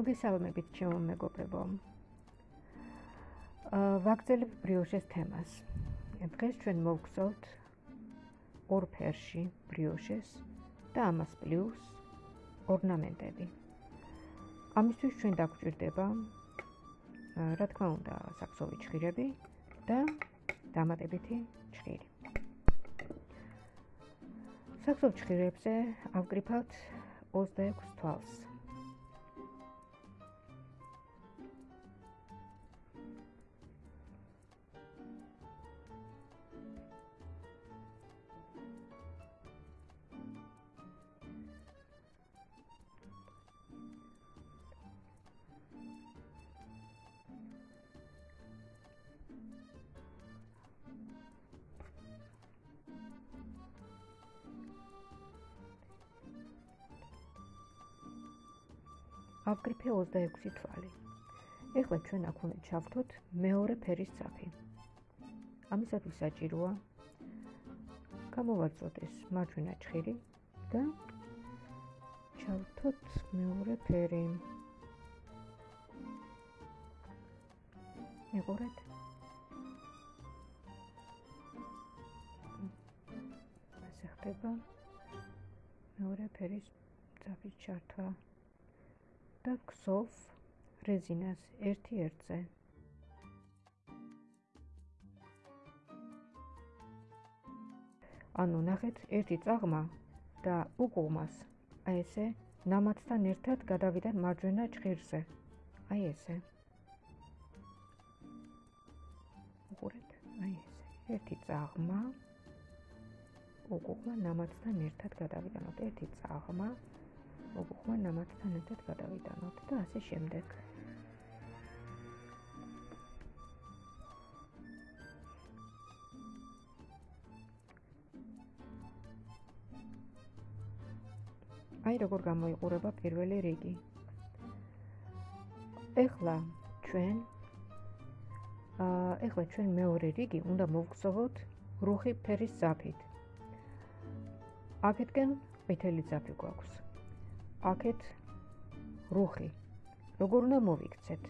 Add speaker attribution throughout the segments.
Speaker 1: მოგესალმებით ჩემო მეგობრებო. აა ვაგზელებ ბრიოშეს თემას. დღეს ჩვენ მოვგზავნთ ორ ფერში ბრიოშეს და ამას პლუს ორნამენტები. ამისთვის ჩვენ დაგვჭირდება რა თქმა უნდა საქსოვი ჭხირები და დამატებითი ჭხირი. საქსოვ ჭხირებზე ავკრიფავთ 26 თვალს. ავკრიფე 26 თვალი. ეხლა ჩვენ აქ უნდა ჩავთოთ მეორე ფერის ძაფი. ამისათვის საჭიროა გამოვაწოთ ეს მარჯვენა ჭხირი და ჩავთოთ მეორე ფერი. მეგორეთ ასე ხდება მეორე ფერის ძაფის ჩართვა. და ქსოვ რეზინას ერთი ერთზე. ანუ ნახეთ, ერთი წაღმა და უგუმას აი ესე ნამათთან ერთად გადავიდა მარჯვენა ჭხირზე. აი ესე. უყურეთ, აი ესე. ერთი წაღმა უგუმა ნამათთან ერთად გადავიდანოთ ერთი წაღმა მოგხმა ნამათთან ერთად გადავიტანოთ და ასე შემდეგ. აი როგორ გამოიყურება პირველი რიგი. ეხლა ჩვენ აა ეხლა ჩვენ მეორე რიგი უნდა მოვგზავნოთ რუხი ფერის ზაფით. აქეთკენ ყვითელი ზაფი გვაქვს. აქეთ რუხი როგორ უნდა მოვიქცეთ?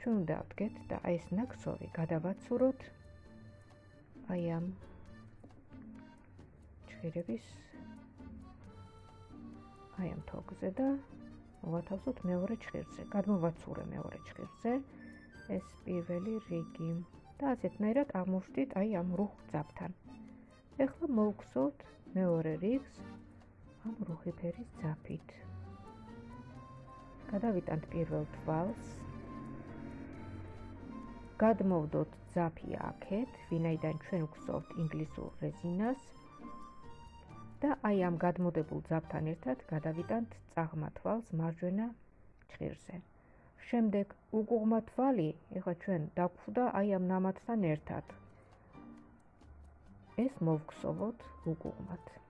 Speaker 1: ჩვენ უნდა ვდგეთ და აი ეს ნაკსოვი გადავაცუროთ აი ამ ჭირების აი ამ თოგზე და მოვათავსოთ მეორე ჭირზე გადმოვაცურე მეორე ჭირზე ეს პირველი რიგი და ასეთნაირად აღმოჩნდით აი ამ რუხ ძაფთან. ეხლა მოვგზავნთ მეორე რიგს ამ რუხი ფერის ძაფით. გადავიტანთ პირველ თვალს. გადმოვდოთ ძაფი აქეთ, ვინაიდან ჩვენ გვსოვთ ინგლისურ რეზინას. და აი ამ გადმოდებულ ძაფთან ერთად გადავიტანთ წაღმა თვალს მარჯვენა ჭირზე. შემდეგ უგუღმა თვალი, ეხლა ჩვენ დაგხვდა აი ამ ნამათთან ერთად. ეს მოვგსოვოთ უგუღმათ.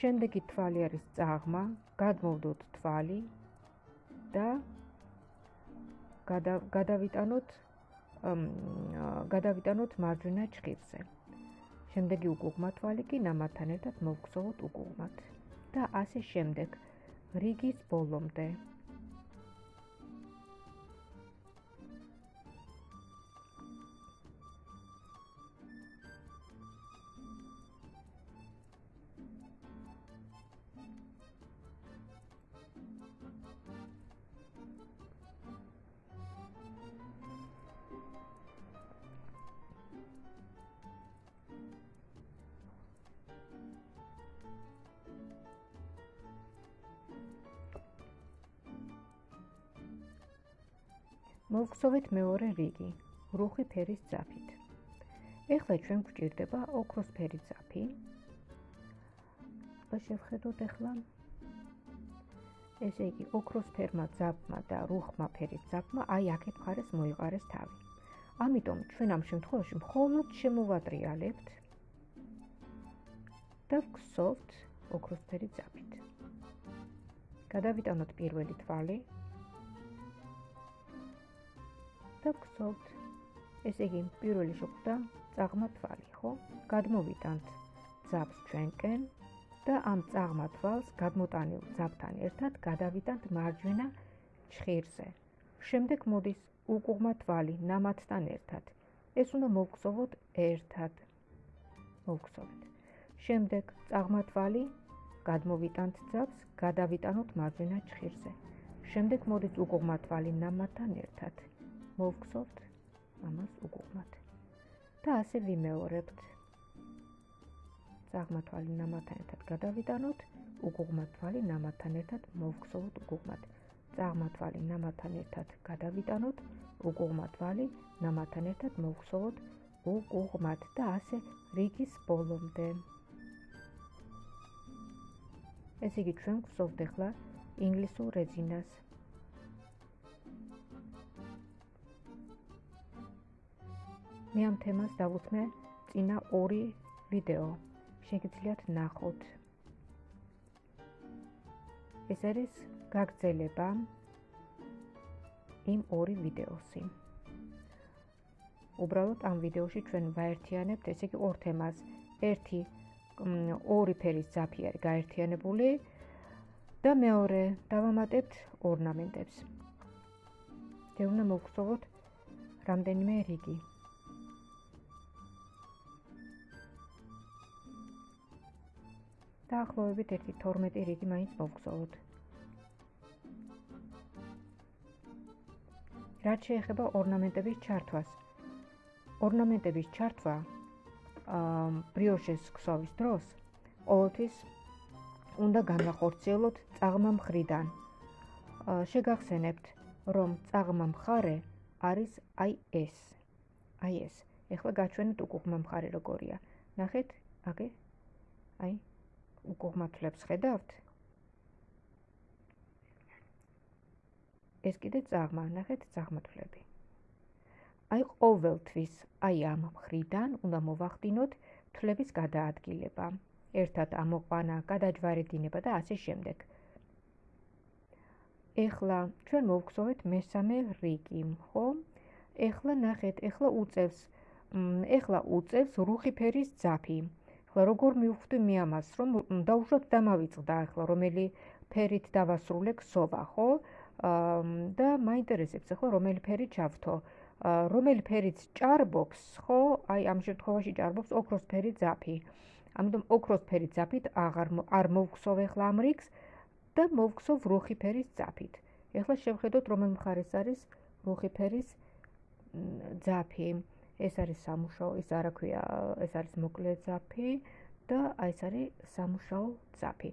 Speaker 1: შემდეგი თვალი არის წაღმა, გადმოვდოთ თვალი და გადავიტანოთ გადავიტანოთ მარჯვენა ჭირზე. შემდეგი უკუღმა თვალი კი ნამათთან ერთად მოვგზავნოთ უკუღმათ და ასე შემდეგ რიგის ბოლომდე. მოვხსოვეთ მეორე რიგი რუხი ფერის ძაფით. ეხლა ჩვენ გვჭირდება ოქროს ფერის ძაფი. და შევხედოთ ეხლა ესე იგი ოქროს ფერმა ძაფმა და რუხმა ფერის ძაფმა აი აქეთ მხარეს მოიყარეს თავი. ამიტომ ჩვენ ამ შემთხვევაში მხოლოდ შემოვატრიალებთ და ვხსოვთ ოქროს ფერის ძაფით. გადავიტანოთ პირველი თვალი და გსოვთ. ესე იგი, პირველი შეხვდა წაღმა თვალი, ხო? გადმოვიტანთ ძაფს ჩვენკენ და ამ წაღმა თვალს გადმოტანილ ძაბთან ერთად გადავიტანთ მარჯვენა ჩხირზე. შემდეგ მოდის უკუღმა თვალი ნამათთან ერთად. ეს უნდა მოვგზავნოთ ერთად. მოვგზავნოთ. შემდეგ წაღმა თვალი გადმოვიტანთ ძაბს, გადავიტანოთ მარჯვენა ჩხირზე. შემდეგ მოდის უკუღმა თვალი ნამათთან ერთად. მოვგზავნოთ ამას უკუღმათ. და ასე ვიმეორებთ. წაღმათვალი ნამათთან ერთად გადავიტანოთ, უგუღმათვალი ნამათთან ერთად მოვგზავნოთ უგუღმათ. წაღმათვალი ნამათთან ერთად გადავიტანოთ, უგუღმათვალი ნამათთან ერთად მოვგზავნოთ უგუღმათ და ასე რიგის ბოლომდე. ეს იგი ჩვენ გვსოვთ ახლა ინგლისურ რეძინას. მე ამ თემას დავუთმე წინა ორი ვიდეო. შეგიძლიათ ნახოთ. ეს არის გაგრძელება იმ ორი ვიდეოსი. უბრალოდ ამ ვიდეოში ჩვენ ვაერთიანებთ ესე იგი ორ თემას. ერთი ორი ფერის ძაფი არის გაერთიანებული და მეორე დავამატებთ ორნამენტებს. მე უნდა მოგხსოვოთ რამდენიმე რიგი. დაახლოებით 1-12 რიგი მაინც მოვგზავნოთ. რაც შეეხება ორნამენტების ჩართვას. ორნამენტების ჩართვა აა ბრიოშეს ქსოვის დროს ყოველთვის უნდა განახორციელოთ წაღმა მხრიდან. შეგახსენებთ, რომ წაღმა მხარე არის აი ეს. ეხლა გაჩვენეთ უკუღმა მხარე როგორია. ნახეთ, აგე. აი უკუღმათლებს ხედავთ? ეს კიდე წაღმა, ნახეთ წაღმათლები. აი ყოველთვის აი ამ მხრიდან უნდა მოვახდინოთ თლების გადაადგილება. ერთად ამოყვანა, გადაჯვარედინება და ასე შემდეგ. ეხლა ჩვენ მოვგზავნეთ მესამე რიგი, ხო? ეხლა ნახეთ, ეხლა უწევს ეხლა უწევს რუხი ფერის ძაფი. ახლა როგორ მივხვდი მე ამას რომ დაუშვათ დამავიწყდა ახლა რომელი ფერით დავასრულე ქსოვა ხო? და მაინტერესებს ახლა რომელი ფერი ჩავთო. რომელი ფერით ჭარბობს ხო? აი ამ შემთხვევაში ჭარბობს ოქროსფერი ძაფი ამიტომ ოქროსფერი ძაფით აღარ არ მოვხსოვ ახლა ამ რიგს და მოვხსოვ რუხი ფერის ძაფით ახლა შევხედოთ რომელ მხარეს არის რუხი ფერის ძაფი ეს არის სამუშაო, ის არა ქვია, ეს არის მოკლე ძაფი და აი ეს არის სამუშაო ძაფი.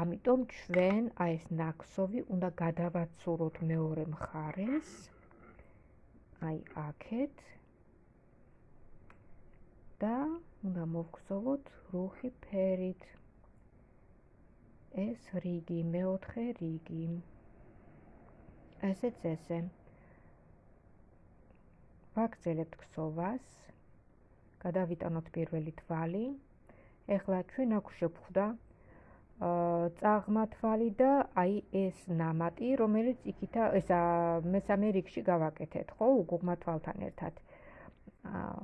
Speaker 1: ამიტომ ჩვენ აი ეს ნაკსოვი უნდა გადავაცუროთ მეორე მხარეს. აი აქეთ. და უნდა მოვგზავნოთ რუხი ფერით. ეს რიგი, მეოთხე რიგი. ესეც ესე. ვაგრძელებთ ქსოვას. გადავიტანოთ პირველი თვალი. ეხლა ჩვენ აქ შევხვდა აა წაღმა თვალი და აი ეს ნამატი, რომელიც იქითა ესა მესამე რიგში გავაკეთეთ, ხო, უგუღმა თვალთან ერთად. აა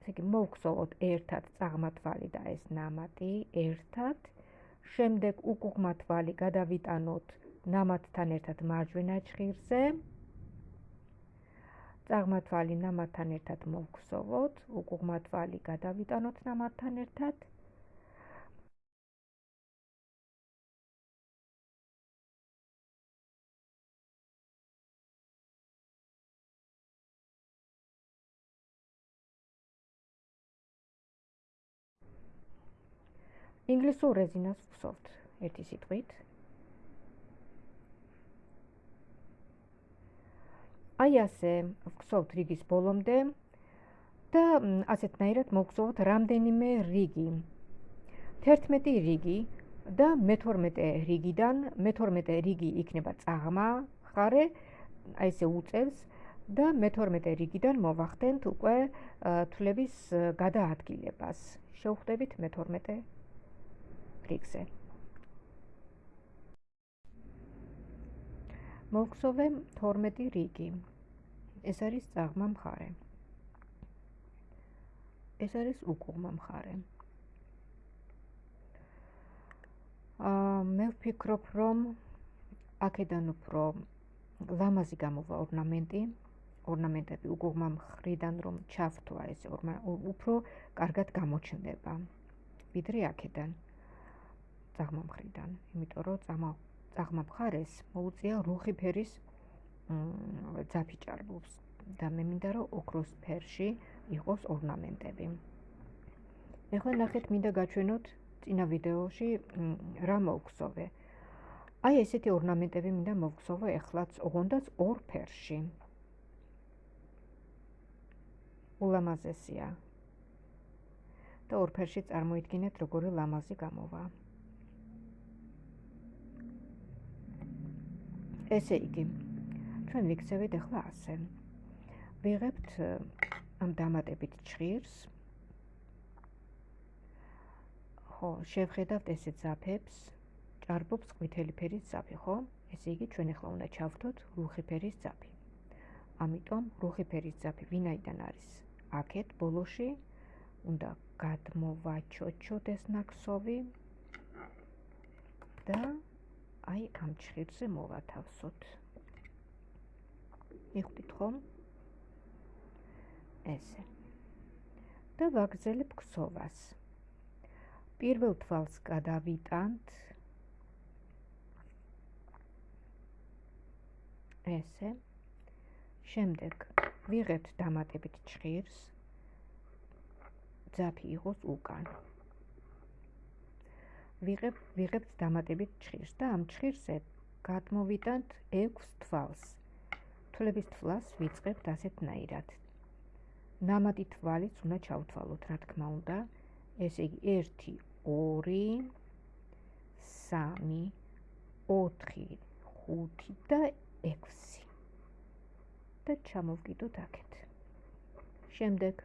Speaker 1: ესე იგი მოვხსოვოთ ერთად წაღმა თვალი და ეს ნამატი ერთად. შემდეგ უგუღმა თვალი გადავიტანოთ ნამატთან ერთად მარჯვენა ჭხირზე. წაღმათვალი ნამათთან ერთად მოვხსოვოთ, უკუღმათვალი გადავიტანოთ ნამათთან ერთად. ინგლისურ რეზინას ვხსოვთ ერთი სიტყვით. აი ასე ვგზავთ რიგის ბოლომდე და ასეთნაირად მოგგზავნოთ რამდენიმე რიგი. 11 რიგი და მე-12 რიგიდან მე-12 რიგი იქნება წაღმა ხარე აი ესე უწევს და მე-12 რიგიდან მოვახდენთ უკვე თვლების გადაადგილებას. შევხვდებით მე-12 რიგზე მოგხსოვე 12 რიგი. ეს არის წაღმა მხარე. ეს არის უკუღმა მხარე. აა მე ვფიქრობ, რომ აქედან უფრო ლამაზი გამოვა ორნამენტი, ორნამენტები უგუღმა მხრიდან რომ ჩავთვა ეს უფრო კარგად გამოჩნდება. ვიდრე აქედან. წაღმა მხრიდან, იმიტომ რომ წაღმა წაღმა მხარეს მოუწია რუხი ფერის ძაფი ჭარბობს და მე მინდა რომ ოქროს ფერში იყოს ორნამენტები. ეხლა ნახეთ მინდა გაჩვენოთ წინა ვიდეოში რა მოვგზოვე. აი ესეთი ორნამენტები მინდა მოვგზოვე ეხლაც ოღონდაც ორ ფერში. ულამაზესია. და ორ ფერში წარმოიდგინეთ როგორი ლამაზი გამოვა. ესე იგი ჩვენ ვიქცევით ახლა ასე. ვიღებთ ამ დამატებით ჭირს ხო შევხედავთ ესე ძაფებს. ჭარბობს ყვითელი ფერის ძაფი ხო? ესე იგი ჩვენ ახლა უნდა ჩავთოთ რუხი ფერის ძაფი. ამიტომ რუხი ფერის ძაფი ვინაიდან არის? აქეთ ბოლოში უნდა გადმოვაჩოჩოთ ეს ნაკსოვი და აი ამ ჭირზე მოვათავსოთ. მიხვდით ხომ? ესე. და ვაგრძელებ ქსოვას. პირველ თვალს გადავიტანთ. ესე. შემდეგ ვიღებთ დამატებით ჭირს. ძაფი იყოს უკან. ვიღებ ვიღებთ დამატებით ჭირს და ამ ჭირზე გადმოვიტანთ 6 თვალს. თვლების თვალს ვიწყებთ ასეთნაირად. ნამატი თვალიც უნდა ჩავთვალოთ, რა თქმა უნდა. ესე იგი 1 2 3 4 5 და 6. და ჩამოვკიდოთ აქეთ. შემდეგ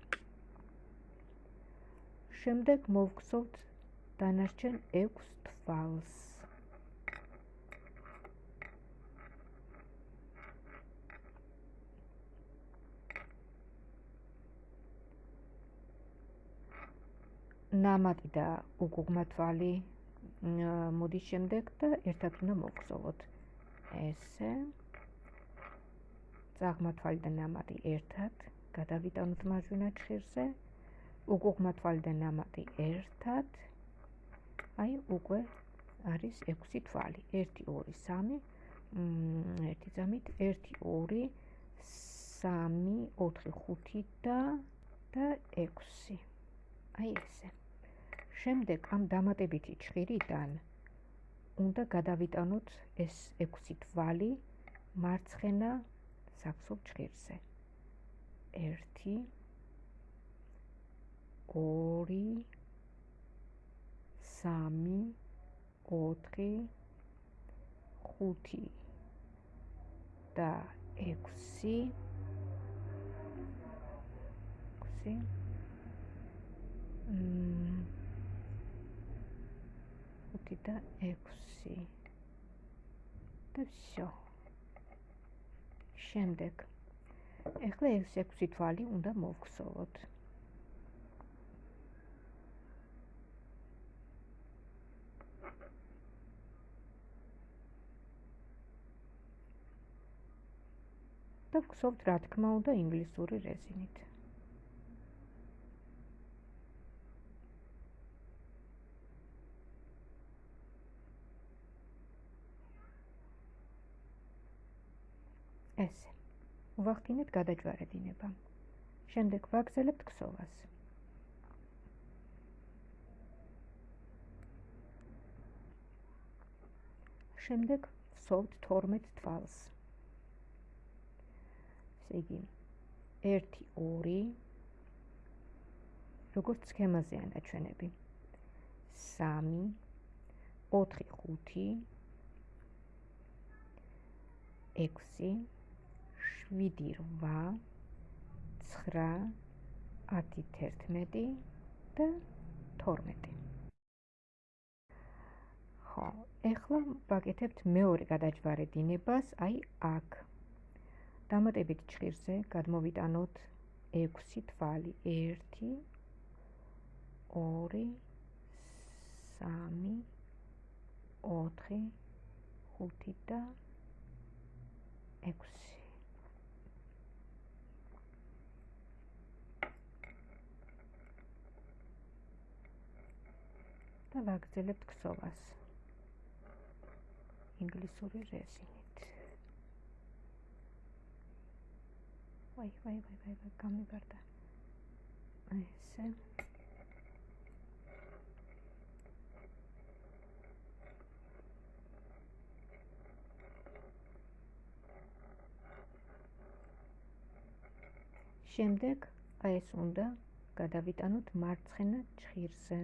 Speaker 1: შემდეგ მოვგზავნოთ დანარჩენ 6 თვალს. ნამატი და უგუღმა თვალი მოდის შემდეგ და ერთად უნდა მოგზავნოთ. ესე. წაღმა თვალი და ნამატი ერთად გადავიტანოთ მარჯვენა ჭირზე. უგუღმა თვალი და ნამატი ერთად აი უკვე არის 6 თვალი. 1 2 3 1 ძამით 1 2 3 4 5 და და 6 აი ესე. შემდეგ ამ დამატებითი ჭირიდან უნდა გადავიტანოთ ეს 6 თვალი მარცხენა საფსო ჭირზე 1 2 3 4 5 და 6 6 მ 5 და 6 და всё. შემდეგ ეხლა ეს 6 თვალი უნდა მოვხსოვოთ. და ვგზობთ რა თქმა უნდა ინგლისური რეზინით. ესე. ვახდინეთ გადაჯვარედინება. შემდეგ ვაგზელებთ ქსოვას. შემდეგ ვსოვთ 12 თვალს. იგი? 1 2 როგორც სქემაზეა დაჩვენები 3 4 5 6 7 8 9 10 11 და 12 ხო, ეხლა ვაკეთებთ მეორე გადაჯვარედინებას, აი აქ. დამატებით ჭირზე გადმოვიტანოთ 6 თვალი. 1 2 3 4 5 და 6 და ვაგრძელებთ ქსოვას. ინგლისური რეზინით. ვაი, ვაი, ვაი, ვაი, ვაი, გამიგარდა. ესე. შემდეგ აი ეს უნდა გადავიტანოთ მარცხენა ჭირზე.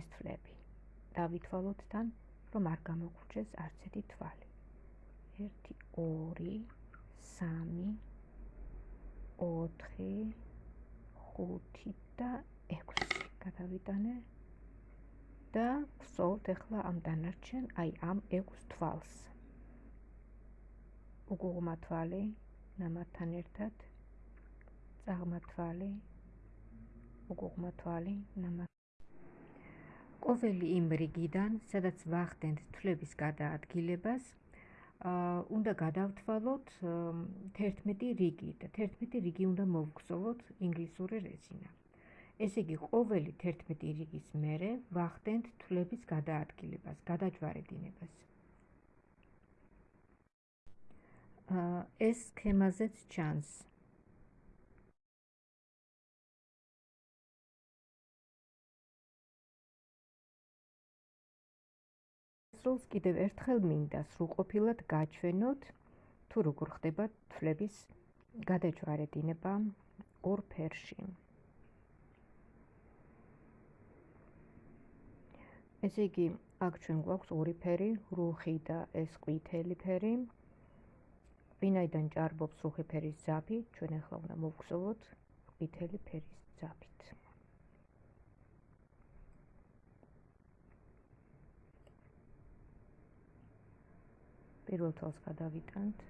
Speaker 1: ეს თვლები. დავითვალოთ თან, რომ არ გამოგვჭეს არც ერთი თვალი. 1 2 3 4 5 და 6 გადავიტანე. და ვსვოლთ ახლა ამ დანარჩენ, აი ამ 6 თვალს. უგუღმა თვალი ნამათთან ერთად. წაღმა თვალი უგუღმა თვალი ნამათ ყოველი იმ რიგიდან, სადაც ვახდენთ თვლების გადაადგილებას, აა უნდა გადავთვალოთ 11 რიგი და 11 რიგი უნდა მოვგზავნოთ ინგლისური რეზინა. ესე იგი, ყოველი 11 რიგის მერე ვახდენთ თვლების გადაადგილებას, გადაჯვარედინებას. აა ეს სქემაზეც ჩანს. სრულს კიდევ ერთხელ მინდა სრულყოფილად გაჩვენოთ თუ როგორ ხდება თვლების გადაჭვარედინება ორ ფერში. ესე იგი, აქ ჩვენ გვაქვს ორი ფერი, რუხი და ეს ყვითელი ფერი. ვინაიდან ჭარბობს რუხი ფერის ზაფი, ჩვენ ახლა უნდა მოვგზავნოთ ყვითელი ფერის ზაფით. პირველ თვალს გადავიტანთ.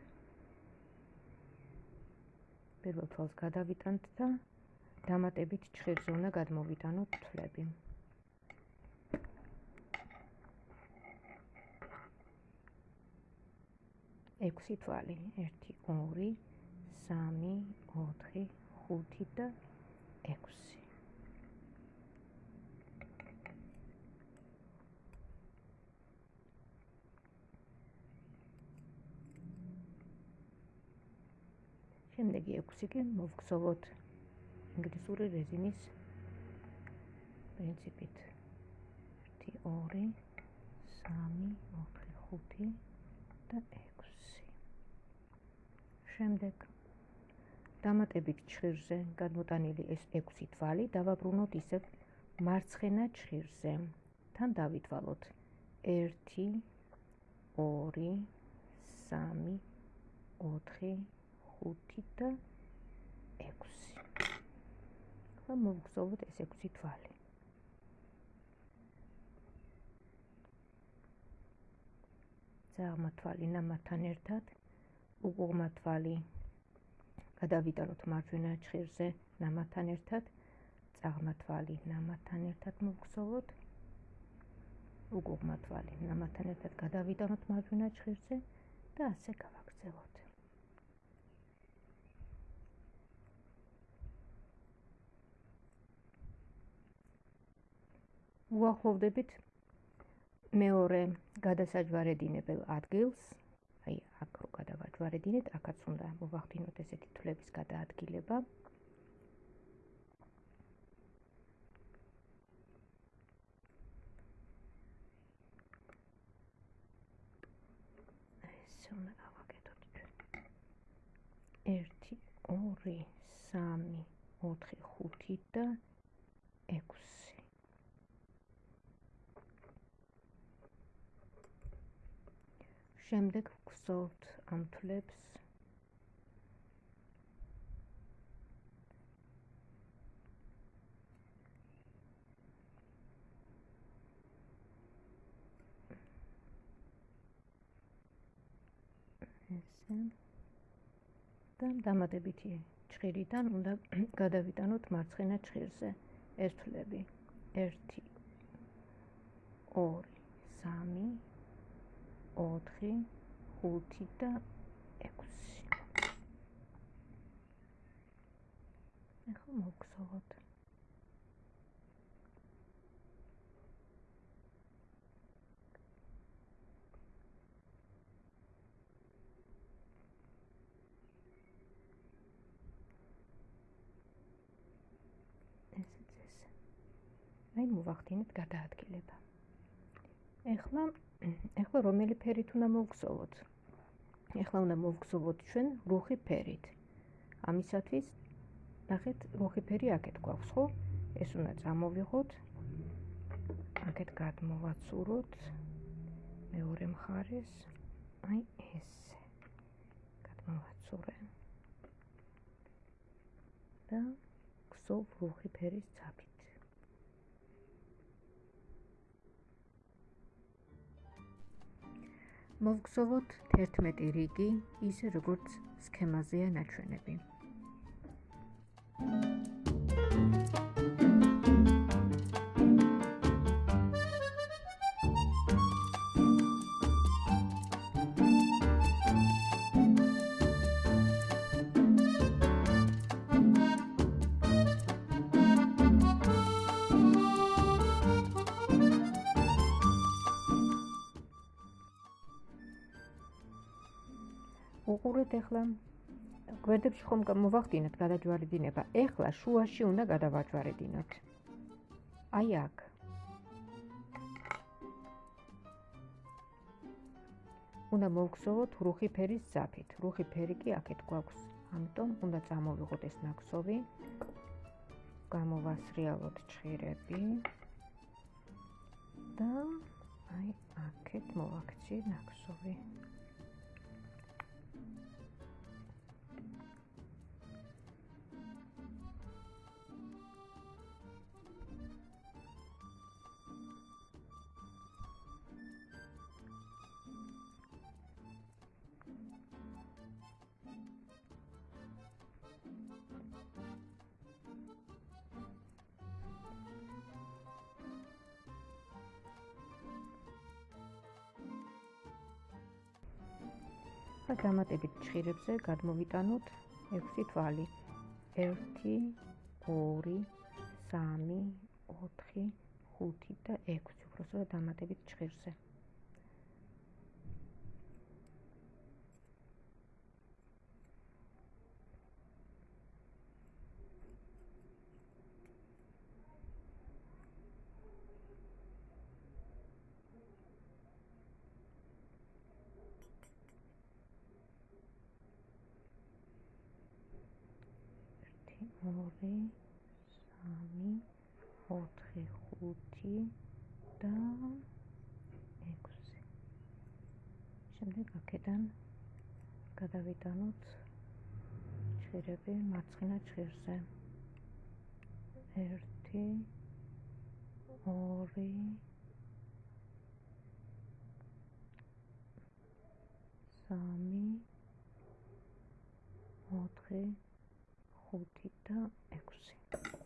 Speaker 1: პირველ თვალს გადავიტანთ და დამატებით ჭხირზე უნდა გადმოვიტანოთ თვლები ექვსი თვალი 1 2 3 4 5 და 6 შემდეგი 6 კი მოვგზავნოთ ინგლისური რეზინის პრინციპით. 1 2 3 4 5 და 6 შემდეგ დამატებით ჭირზე გადმოტანილი ეს 6 თვალი დავაბრუნოთ ისევ მარცხენა ჭირზე თან დავითვალოთ 1 2 3 4 5 და 6. ხა მოვგზავნოთ ეს 6 თვალი. ზაღმა თვალი ნამათთან ერთად უგუღმა თვალი გადავიტანოთ მარჯვენა ჭირზე ნამათთან ერთად ზაღმა თვალი ნამათთან ერთად მოვგზავნოთ უგუღმა თვალი ნამათთან ერთად გადავიტანოთ მარჯვენა ჭირზე და ასე გავაგრძელოთ. უახლოვდებით მეორე გადასაჯვარედინებელ ადგილს, აი აქ რო გადავაჯვარედინეთ, აქაც უნდა მოვახდინოთ ესეთი თვლების გადაადგილება. ეს უნდა გავაკეთოთ ჩვენ. 1 2 3 4 5 და 6 შემდეგ ვგზავნთ ამ თლებს ესე. და დამატებითი ჭხირიდან უნდა გადავიტანოთ მარცხენა ჭხირზე ეს თლები 1 2 3 4 5 და 6 ახლა მოგხსოვოთ აი მოვახდინეთ გადაადგილება. ეხლა ეხლა რომელი ფერით უნდა მოვგზავნოთ? ეხლა უნდა მოვგზავნოთ ჩვენ რუხი ფერით. ამისათვის ნახეთ, რუხი ფერი აქეთ გვაქვს, ხო? ეს უნდა წამოვიღოთ. აქეთ გადმოვაცუროთ მეორე მხარეს. აი ესე. გადმოვაცურე. და გზოვ რუხი ფერის ცაფი. მოვგზავნოთ 11 რიგი, ისე როგორც სქემაზეა ნაჩვენები. უყურეთ ახლა გვერდებში ხომ მოვახდინოთ გადაჯვარედინება. ახლა შუაში უნდა გადავაჯვარედინოთ. აი აქ. უნდა მოვგზავნოთ რუხი ფერის საფით. რუხი ფერი კი აქეთ გვაქვს. ამიტომ უნდა წამოვიღოთ ეს ნაკსოვი. გამოვასრიალოთ ჭირები. და აი აქეთ მოვაქცი ნაკსოვი. და დამატებით ჭირებზე გადმოვიტანოთ 6 თვალი. 1 2 3 4 5 და 6 უბრალოდ დამატებით ჭირზე ორი, სამი, ოთხი, ხუთი და ექვსი. შემდეგ აქედან გადავიტანოთ ჭირები მარცხენა ჭირზე. 1 2 3 4 ხუთი და ექვსი. აი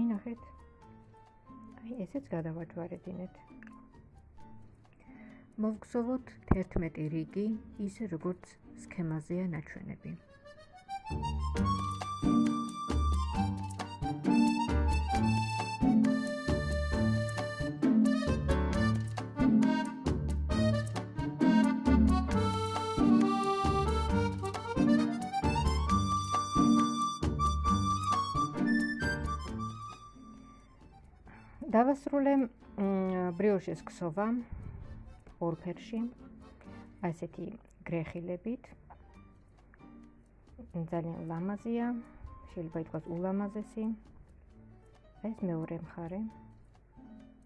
Speaker 1: ნახეთ. აი ესეც გადავაჯვარედინეთ. მოვგზავნოთ 11 რიგი, ისე როგორც სქემაზეა ნაჩვენები. დავასრულე ბრიოშის ქსოვა ორფერში ასეთი გრეხილებით ძალიან ლამაზია, შეიძლება ითქვას ულამაზესი. ეს მეორე მხარე.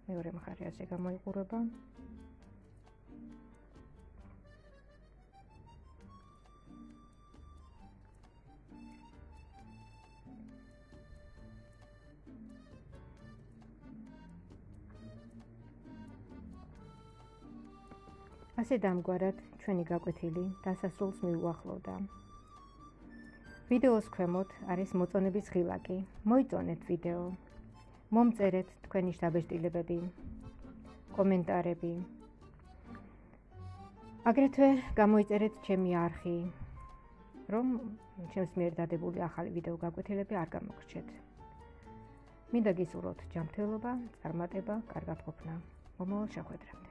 Speaker 1: მეორე მხარე ასე გამოიყურება. ასე დამგვარად ჩვენი გაკვეთილი დასასრულს მიუახლოვდა. ვიდეოს ქვემოთ არის მოწონების ღილაკი. მოიწონეთ ვიდეო. მომწერეთ თქვენი შთაბეჭდილებები, კომენტარები. აგრეთვე გამოიწერეთ ჩემი არხი, რომ ჩემს მიერ დადებული ახალი ვიდეო გაკვეთილები არ გამოგრჩეთ. მინდა გისურვოთ ჯანმრთელობა, წარმატება, კარგად ყოფნა. მომავალ შეხვედრამდე.